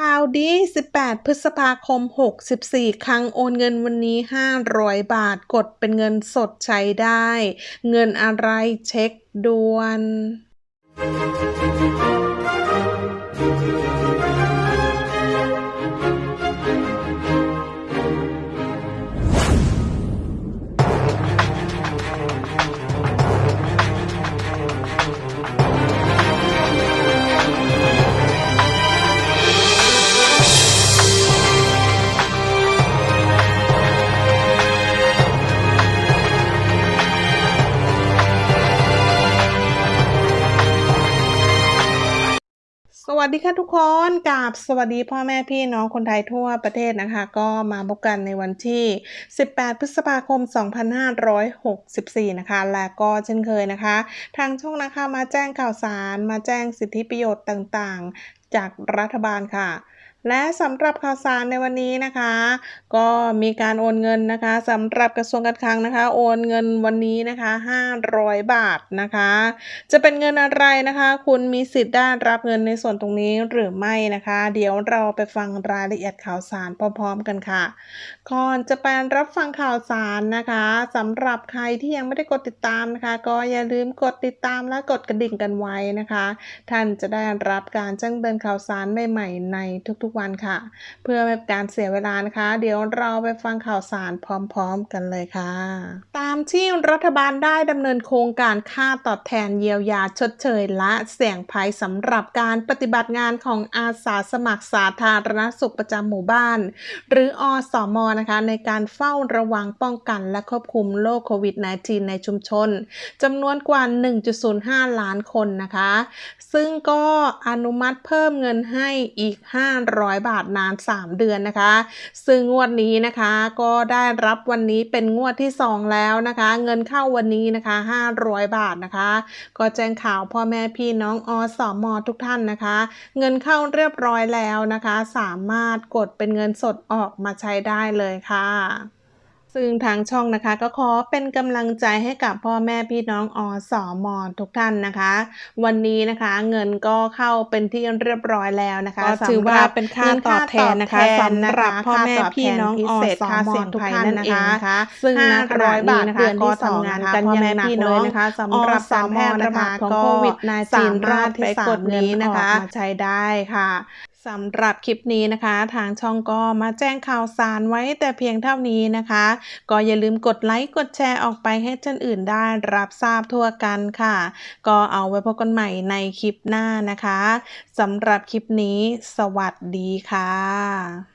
ข่าวดี 18 พฤษภาคม 64 ครั้งโอนเงินวันนี้ 500 บาท กดเป็นเงินสดใช้ได้ เงินอะไรเช็คด่วน วัสดีค่ะทุกคนกับสวัสดีพ่อแม่พี่น้องคนไทยทั่วประเทศนะคะ ก็มาพบกันในวันที่ 18 พฤษภาคม 2564 นะคะ และก็เช่นเคยนะคะ ทางช่องนะคะมาแจ้งข่าวสาร มาแจ้งสิทธิประโยชน์ต่างๆ จากรัฐบาลค่ะ และสำหรับข่าวสารในวันนี้นะคะ ก็มีการโอนเงินนะคะสำหรับกระทรวงการคลังนะคะ โอนเงินวันนี้นะคะ 500 บาทนะคะ จะเป็นเงินอะไรนะคะ คุณมีสิทธิ์ได้รับเงินในส่วนตรงนี้หรือไม่นะคะ เดี๋ยวเราไปฟังรายละเอียดข่าวสารพร้อมๆกันค่ะก่อนจะไปรับฟังข่าวสารนะคะสำหรับใครที่ยังไม่ได้กดติดตามนะคะ ก็อย่าลืมกดติดตามและกดกระดิ่งกันไว้นะคะ ท่านจะได้รับการแจ้งเตือนข่าวสารใหม่ๆในทุกๆวันค่ะ เพื่อไม่เป็นการเสียเวลานะคะ เดี๋ยวเราไปฟังข่าวสารพร้อมๆกันเลยค่ะ ตามที่รัฐบาลได้ดำเนินโครงการค่าตอบแทนเยียวยาชดเชยและเสี่ยงภัยสำหรับการปฏิบัติงานของอาสาสมัครสาธารณสุขประจำหมู่บ้าน หรืออสมนะคะ ในการเฝ้าระวังป้องกันและควบคุมโรคโควิด -19 ในชุมชนจำนวนกว่า 1.05 ล้านคนนะคะ ซึ่งก็อนุมัติเพิ่มเงินให้อีก 500บาทนาน 3 เดือนนะคะ ซึ่งงวดนี้นะคะก็ได้รับวันนี้เป็นงวดที่ 2 แล้วนะคะ เงินเข้าวันนี้นะคะ 500 บาทนะคะ ก็แจ้งข่าวพ่อแม่พี่น้องอสมทุกท่านนะคะ เงินเข้าเรียบร้อยแล้วนะคะ สามารถกดเป็นเงินสดออกมาใช้ได้เลยค่ะ ซึ่งทางช่องนะคะก็ขอเป็นกำลังใจให้กับพ่อแม่พี่น้องอสอมอทุกท่านนะคะ วันนี้นะคะเงินก็เข้าเป็นที่เรียบร้อยแล้วนะคะก็ถือว่าเป็นค่าตอบแทนนะคะสำหรับพ่อแม่พี่น้องอสอมอทุกท่านนะคะซึ่งณขณะนี้นะคะก็ทำงานกันอย่างหนักเลยนะคะสำหรับการแพร่ระบาดของโควิด -19 รอบที่สามนี้นะคะมาใช้ได้ค่ะ สำหรับคลิปนี้นะคะ ทางช่องก็มาแจ้งข่าวสารไว้แต่เพียงเท่านี้นะคะ ก็อย่าลืมกดไลค์กดแชร์ออกไปให้ท่านอื่นได้รับทราบทั่วกันค่ะ ก็เอาไว้พบกันใหม่ในคลิปหน้านะคะสำหรับคลิปนี้ สวัสดีค่ะ